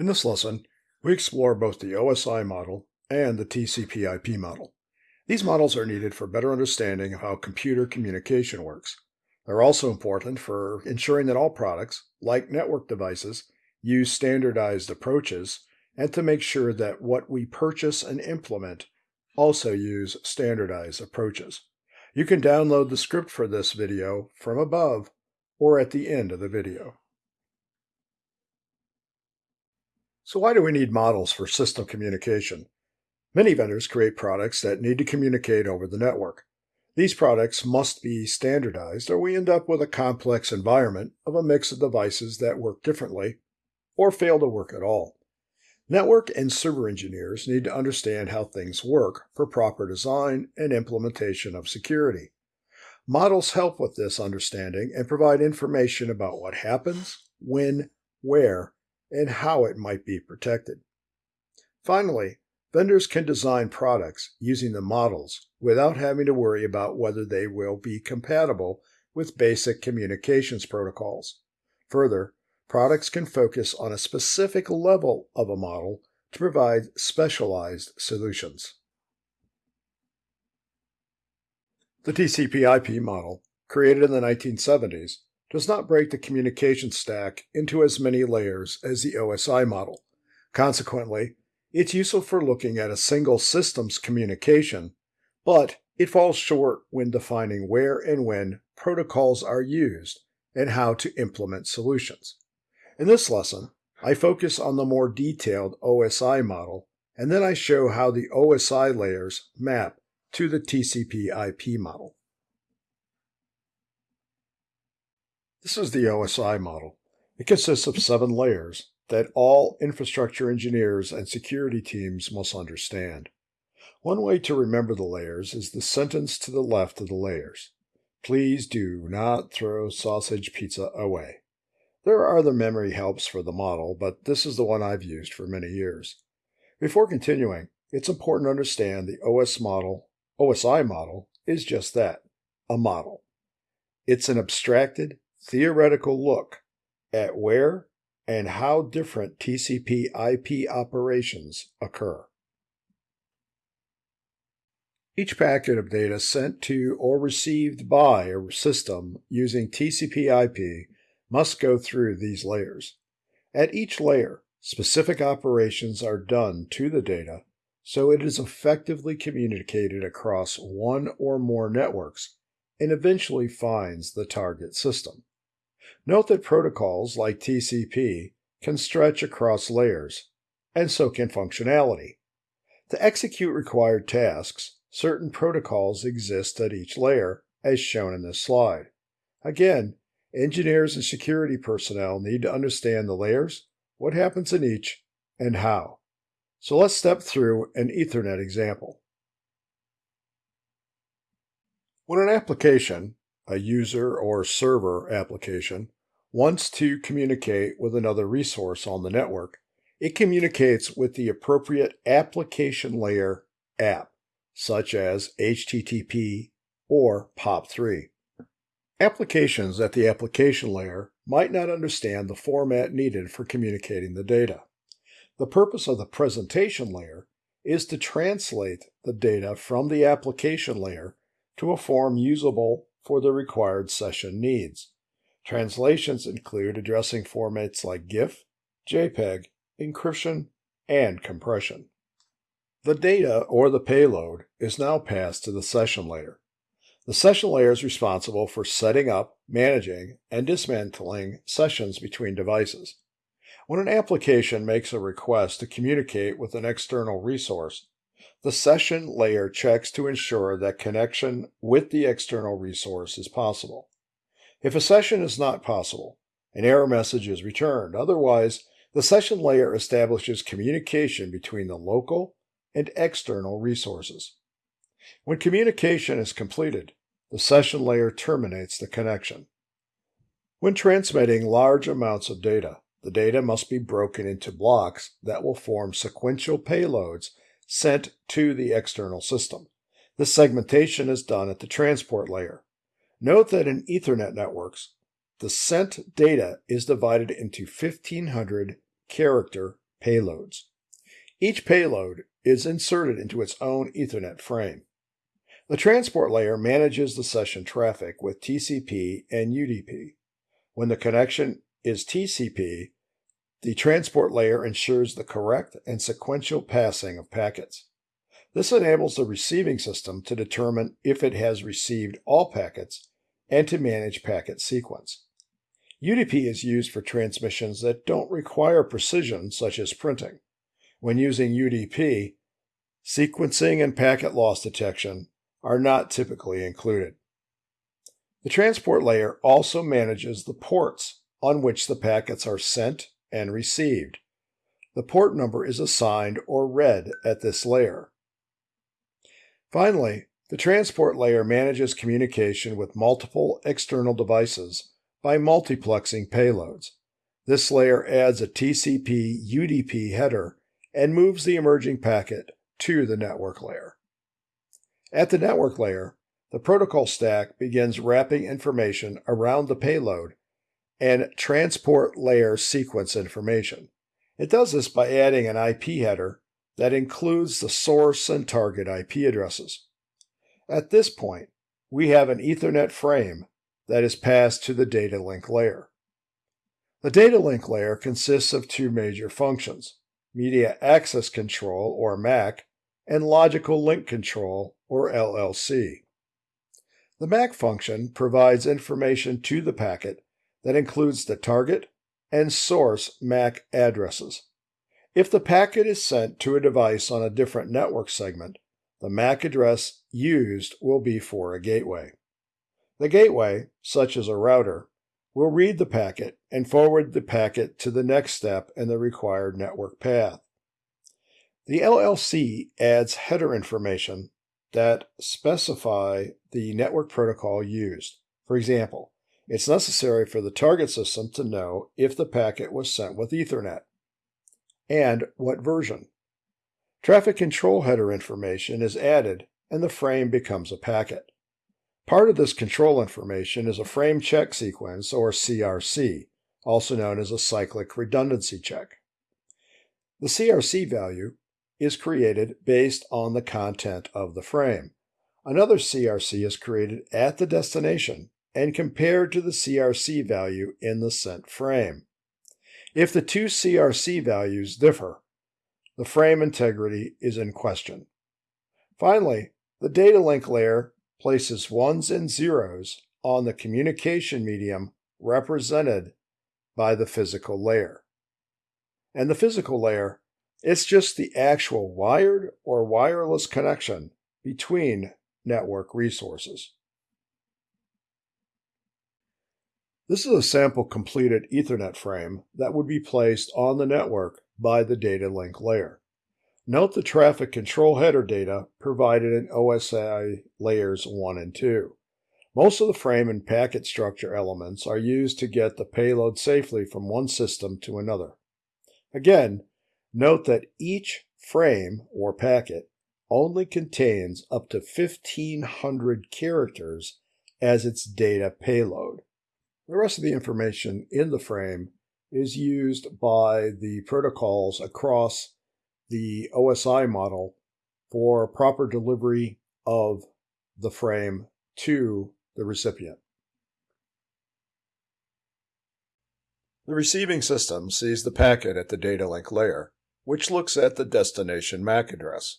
In this lesson, we explore both the OSI model and the TCP/IP model. These models are needed for better understanding of how computer communication works. They're also important for ensuring that all products, like network devices, use standardized approaches and to make sure that what we purchase and implement also use standardized approaches. You can download the script for this video from above or at the end of the video. So why do we need models for system communication? Many vendors create products that need to communicate over the network. These products must be standardized or we end up with a complex environment of a mix of devices that work differently or fail to work at all. Network and server engineers need to understand how things work for proper design and implementation of security. Models help with this understanding and provide information about what happens, when, where, and how it might be protected. Finally, vendors can design products using the models without having to worry about whether they will be compatible with basic communications protocols. Further, products can focus on a specific level of a model to provide specialized solutions. The TCP/IP model, created in the 1970s, does not break the communication stack into as many layers as the OSI model. Consequently, it's useful for looking at a single system's communication, but it falls short when defining where and when protocols are used and how to implement solutions. In this lesson, I focus on the more detailed OSI model, and then I show how the OSI layers map to the TCP IP model. This is the OSI model. It consists of seven layers that all infrastructure engineers and security teams must understand. One way to remember the layers is the sentence to the left of the layers. Please do not throw sausage pizza away. There are other memory helps for the model, but this is the one I've used for many years. Before continuing, it's important to understand the OS model, OSI model is just that, a model. It's an abstracted, theoretical look at where and how different TCP IP operations occur. Each packet of data sent to or received by a system using TCP IP must go through these layers. At each layer, specific operations are done to the data so it is effectively communicated across one or more networks and eventually finds the target system. Note that protocols like TCP can stretch across layers, and so can functionality. To execute required tasks, certain protocols exist at each layer, as shown in this slide. Again, engineers and security personnel need to understand the layers, what happens in each, and how. So let's step through an Ethernet example. When an application, a user or server application, wants to communicate with another resource on the network, it communicates with the appropriate application layer app, such as HTTP or POP3. Applications at the application layer might not understand the format needed for communicating the data. The purpose of the presentation layer is to translate the data from the application layer to a form usable for the required session needs. Translations include addressing formats like GIF, JPEG, encryption, and compression. The data, or the payload, is now passed to the session layer. The session layer is responsible for setting up, managing, and dismantling sessions between devices. When an application makes a request to communicate with an external resource, the session layer checks to ensure that connection with the external resource is possible. If a session is not possible, an error message is returned. Otherwise, the session layer establishes communication between the local and external resources. When communication is completed, the session layer terminates the connection. When transmitting large amounts of data, the data must be broken into blocks that will form sequential payloads sent to the external system. This segmentation is done at the transport layer. Note that in Ethernet networks, the sent data is divided into 1500 character payloads. Each payload is inserted into its own Ethernet frame. The transport layer manages the session traffic with TCP and UDP. When the connection is TCP, the transport layer ensures the correct and sequential passing of packets. This enables the receiving system to determine if it has received all packets and to manage packet sequence. UDP is used for transmissions that don't require precision, such as printing. When using UDP, sequencing and packet loss detection are not typically included. The transport layer also manages the ports on which the packets are sent and received. The port number is assigned or read at this layer. Finally, the transport layer manages communication with multiple external devices by multiplexing payloads. This layer adds a TCP UDP header and moves the emerging packet to the network layer. At the network layer, the protocol stack begins wrapping information around the payload and transport layer sequence information. It does this by adding an IP header that includes the source and target IP addresses. At this point, we have an Ethernet frame that is passed to the data link layer. The data link layer consists of two major functions, Media Access Control, or MAC, and Logical Link Control, or LLC. The MAC function provides information to the packet that includes the target and source MAC addresses. If the packet is sent to a device on a different network segment, the MAC address used will be for a gateway. The gateway, such as a router, will read the packet and forward the packet to the next step in the required network path. The LLC adds header information that specify the network protocol used. For example, it's necessary for the target system to know if the packet was sent with Ethernet and what version. Traffic control header information is added and the frame becomes a packet. Part of this control information is a frame check sequence, or CRC, also known as a cyclic redundancy check. The CRC value is created based on the content of the frame. Another CRC is created at the destination and compared to the CRC value in the sent frame. If the two CRC values differ, the frame integrity is in question. Finally, the data link layer places ones and zeros on the communication medium represented by the physical layer. And the physical layer, it's just the actual wired or wireless connection between network resources. This is a sample completed Ethernet frame that would be placed on the network by the data link layer. Note the traffic control header data provided in OSI layers 1 and 2. Most of the frame and packet structure elements are used to get the payload safely from one system to another. Again, note that each frame or packet only contains up to 1500 characters as its data payload. The rest of the information in the frame is used by the protocols across the OSI model for proper delivery of the frame to the recipient. The receiving system sees the packet at the data link layer, which looks at the destination MAC address.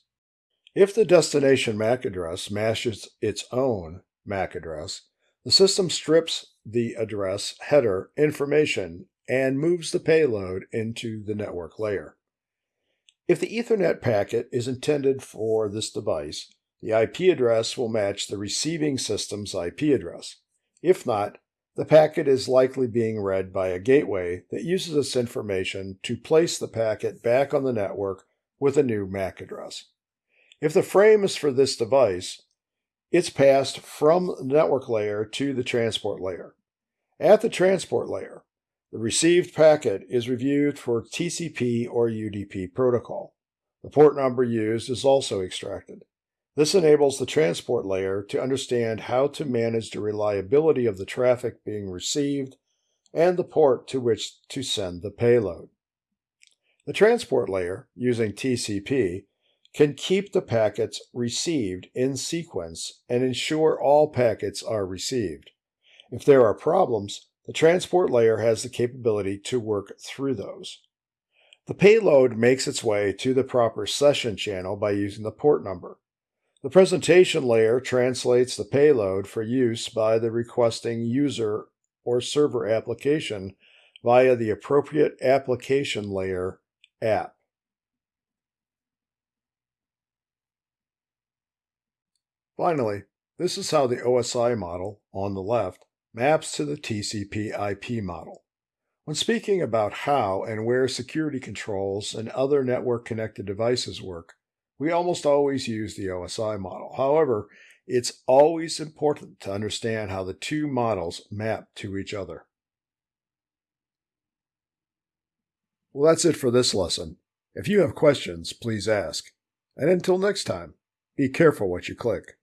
If the destination MAC address matches its own MAC address, the system strips the address header information and moves the payload into the network layer. If the Ethernet packet is intended for this device, the IP address will match the receiving system's IP address. If not, the packet is likely being read by a gateway that uses this information to place the packet back on the network with a new MAC address. If the frame is for this device, it's passed from the network layer to the transport layer. At the transport layer, the received packet is reviewed for TCP or UDP protocol. The port number used is also extracted. This enables the transport layer to understand how to manage the reliability of the traffic being received and the port to which to send the payload. The transport layer, using TCP, can keep the packets received in sequence and ensure all packets are received. If there are problems, the transport layer has the capability to work through those. The payload makes its way to the proper session channel by using the port number. The presentation layer translates the payload for use by the requesting user or server application via the appropriate application layer app. Finally, this is how the OSI model, on the left, maps to the TCP IP model. When speaking about how and where security controls and other network connected devices work, we almost always use the OSI model. However, it's always important to understand how the two models map to each other. Well, that's it for this lesson. If you have questions, please ask. And until next time, be careful what you click.